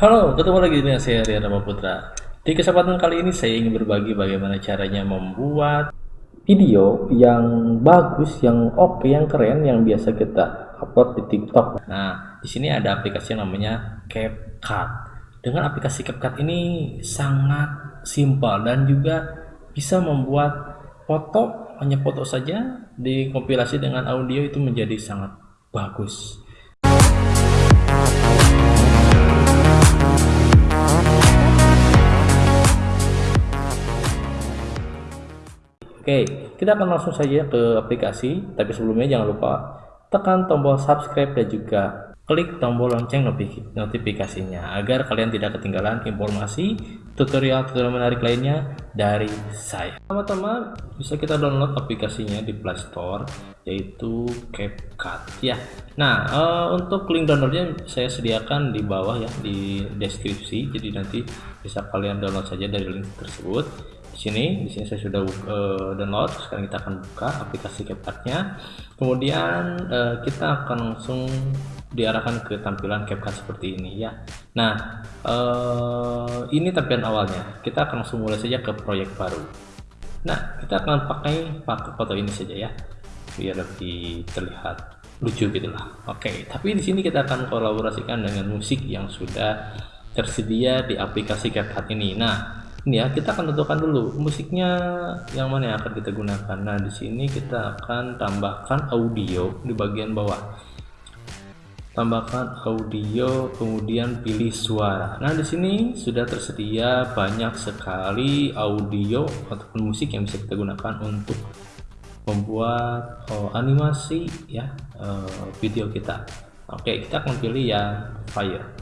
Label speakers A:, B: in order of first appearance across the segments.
A: Halo, ketemu lagi dengan saya Rian Rama Putra. Di kesempatan kali ini saya ingin berbagi bagaimana caranya membuat video yang bagus, yang oke, yang keren, yang biasa kita upload di TikTok. Nah, di sini ada aplikasi yang namanya CapCut. Dengan aplikasi CapCut ini sangat simpel dan juga bisa membuat foto, hanya foto saja dikompilasi dengan audio itu menjadi sangat bagus. Oke, kita akan langsung saja ke aplikasi, tapi sebelumnya jangan lupa tekan tombol subscribe dan juga klik tombol lonceng notifikasinya agar kalian tidak ketinggalan informasi tutorial-tutorial menarik lainnya dari saya. Pertama-tama bisa kita download aplikasinya di Play Store yaitu CapCut ya. Nah, uh, untuk link downloadnya saya sediakan di bawah ya di deskripsi, jadi nanti bisa kalian download saja dari link tersebut sini. Di sini saya sudah uh, download. Sekarang kita akan buka aplikasi CapCut-nya. Kemudian uh, kita akan langsung diarahkan ke tampilan CapCut seperti ini ya. Nah uh, ini tampilan awalnya. Kita akan langsung mulai saja ke proyek baru. Nah kita akan pakai pakai foto ini saja ya. Biar lebih terlihat lucu gitulah oke tapi di sini kita akan kolaborasikan dengan musik yang sudah tersedia di aplikasi CapCut ini. Nah ini ya kita akan tentukan dulu musiknya yang mana yang akan kita gunakan. Nah di sini kita akan tambahkan audio di bagian bawah. Tambahkan audio kemudian pilih suara. Nah di sini sudah tersedia banyak sekali audio ataupun musik yang bisa kita gunakan untuk membuat oh, animasi ya uh, video kita. Oke kita akan pilih yang fire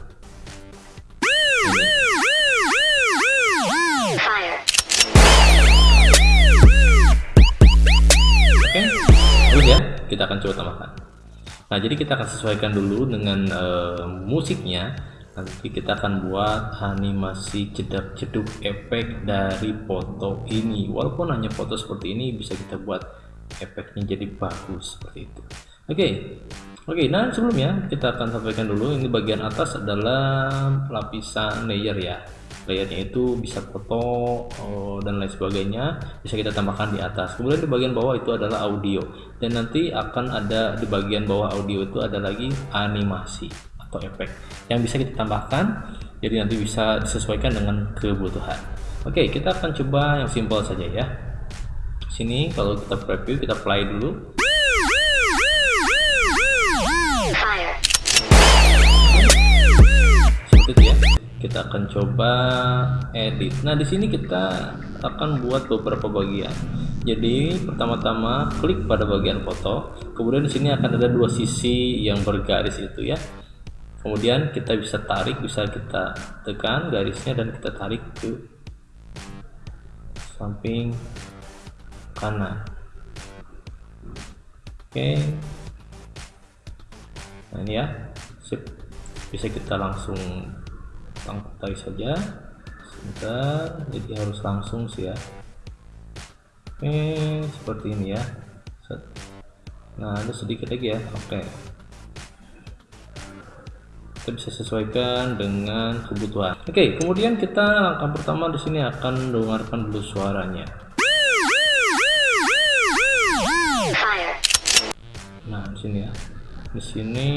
A: kita akan coba tambahkan. Nah jadi kita akan sesuaikan dulu dengan uh, musiknya. Nanti kita akan buat animasi jedak-jeduk efek dari foto ini. Walaupun hanya foto seperti ini bisa kita buat efeknya jadi bagus seperti itu. Oke okay. oke. Okay, nah sebelumnya kita akan sampaikan dulu ini bagian atas adalah lapisan layer ya layarnya itu bisa foto oh, dan lain sebagainya bisa kita tambahkan di atas. Kemudian di bagian bawah itu adalah audio. Dan nanti akan ada di bagian bawah audio itu ada lagi animasi atau efek yang bisa kita tambahkan jadi nanti bisa disesuaikan dengan kebutuhan. Oke kita akan coba yang simple saja ya. Sini kalau kita preview kita play dulu kita akan coba edit. Nah di sini kita akan buat beberapa bagian. Jadi pertama-tama klik pada bagian foto. Kemudian di sini akan ada dua sisi yang bergaris itu ya. Kemudian kita bisa tarik bisa kita tekan garisnya dan kita tarik ke samping kanan. Oke. Nah ini ya. Sip. Bisa kita langsung tangkutai saja. Sebentar jadi harus langsung sih ya. Oke seperti ini ya. Nah ada sedikit lagi ya. Oke. Kita bisa sesuaikan dengan kebutuhan. Oke kemudian kita langkah pertama di sini akan dengarkan dulu suaranya. Nah di sini ya. Di sini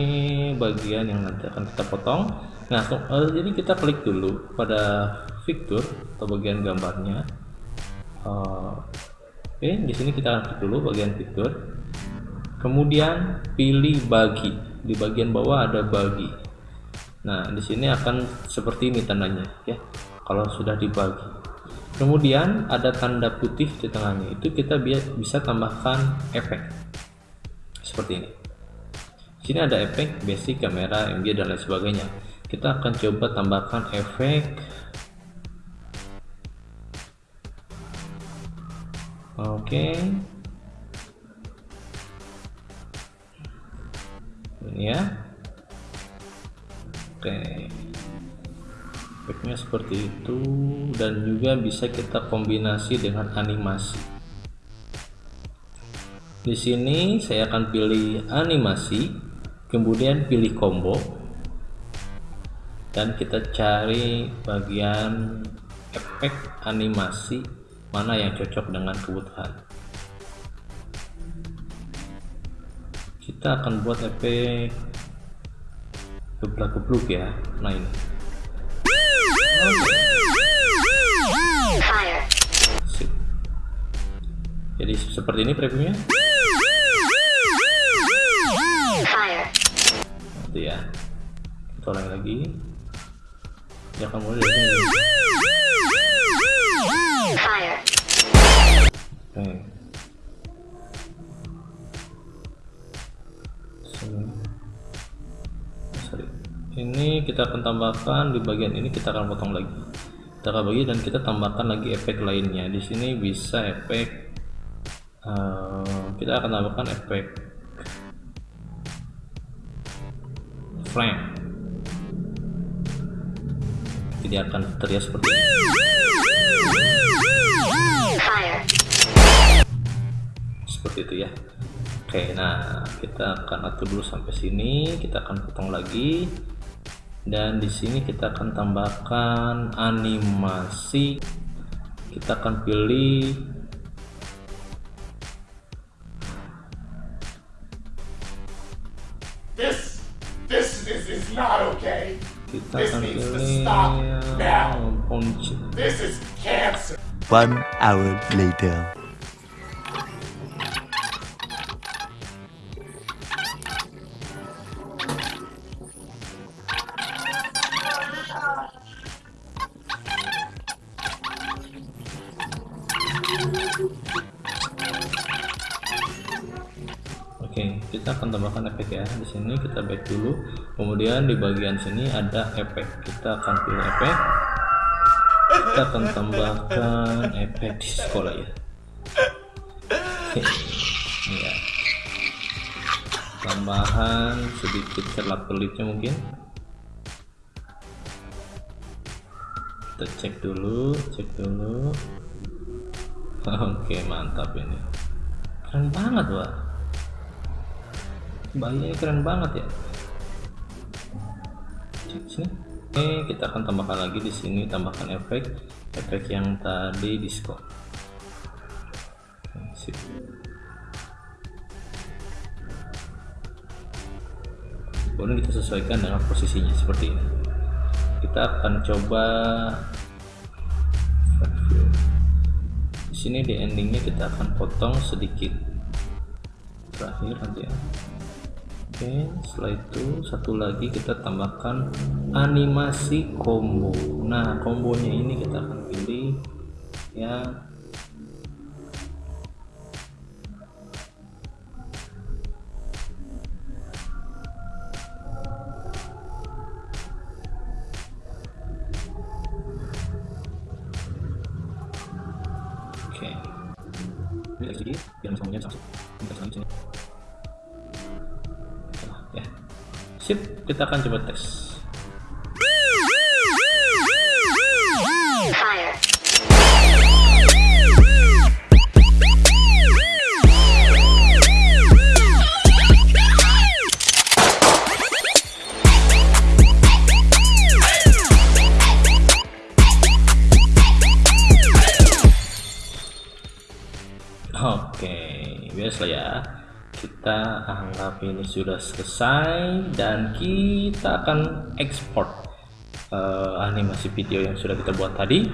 A: bagian yang nanti akan kita potong nah jadi kita klik dulu pada fitur atau bagian gambarnya. Uh, oke okay, di sini kita klik dulu bagian fitur kemudian pilih bagi. Di bagian bawah ada bagi. Nah di sini akan seperti ini tandanya ya. Kalau sudah dibagi. Kemudian ada tanda putih di tengahnya. Itu kita bisa tambahkan efek. Seperti ini. Sini ada efek basic kamera MG dan lain sebagainya kita akan coba tambahkan efek. Oke. Okay. ini ya. Oke. Okay. efeknya seperti itu. Dan juga bisa kita kombinasi dengan animasi. Di sini saya akan pilih animasi kemudian pilih combo dan kita cari bagian efek animasi mana yang cocok dengan kebutuhan. Kita akan buat efek geblak-gebluk ya nah ini. Jadi seperti ini previewnya? Nanti ya kita ulangi lagi ya kamu. Sini. Sorry. ini kita akan tambahkan di bagian ini kita akan potong lagi kita akan bagi dan kita tambahkan lagi efek lainnya di sini bisa efek uh, kita akan tambahkan efek frame jadi akan terlihat seperti ini. Seperti itu ya. Oke nah kita akan atur dulu sampai sini. Kita akan potong lagi. Dan di sini kita akan tambahkan animasi. Kita akan pilih
B: This, this, this is not okay.
A: Kita
B: This
A: akan
B: needs to stop now. This is cancer.
C: One hour later.
A: Oke, kita akan tambahkan efek ya. Di sini kita back dulu. Kemudian di bagian sini ada efek. Kita akan pilih efek. Kita akan tambahkan efek di sekolah ya. ya. Tambahan sedikit kelap kelipnya mungkin. Kita cek dulu, cek dulu. Oke, mantap ini. Keren banget, wah bayinya keren banget ya. Oke, kita akan tambahkan lagi di sini tambahkan efek efek yang tadi disco sip. kemudian kita sesuaikan dengan posisinya seperti ini. Kita akan coba di sini di endingnya kita akan potong sedikit. Terakhir nanti ya oke setelah itu satu lagi kita tambahkan animasi combo. Nah kombonya ini kita akan pilih ya. Oke. Ini lagi biar semuanya bisa sip kita akan coba tes Oke, biasa ya. Kita anggap ini sudah selesai dan kita akan ekspor eh, animasi video yang sudah kita buat tadi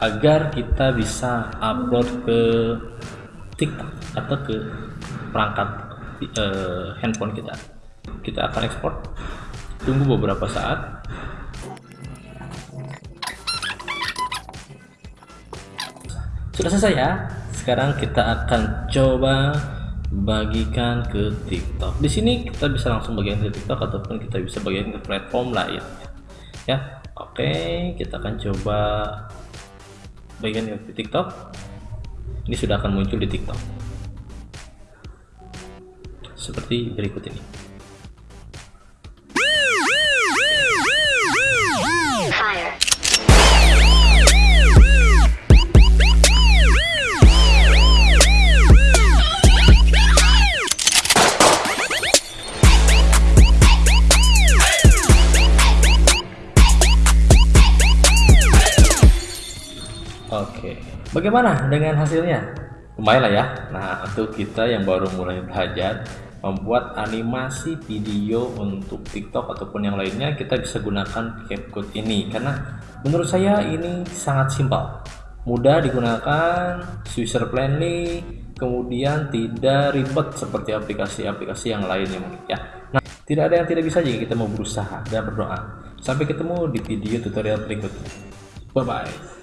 A: agar kita bisa upload ke TikTok atau ke perangkat eh, handphone kita. Kita akan ekspor. Tunggu beberapa saat. Sudah selesai ya. Sekarang kita akan coba bagikan ke TikTok. Di sini kita bisa langsung bagikan ke TikTok ataupun kita bisa bagikan ke platform lain. Ya, oke, kita akan coba bagikan ke TikTok. Ini sudah akan muncul di TikTok. Seperti berikut ini. Bagaimana dengan hasilnya? Lumayan lah ya. Nah, untuk kita yang baru mulai belajar membuat animasi video untuk TikTok ataupun yang lainnya, kita bisa gunakan CapCut ini karena menurut saya ini sangat simpel, mudah digunakan, user friendly, kemudian tidak ribet seperti aplikasi-aplikasi yang lainnya mungkin ya. Nah, tidak ada yang tidak bisa jika kita mau berusaha dan berdoa. Sampai ketemu di video tutorial berikutnya. Bye bye.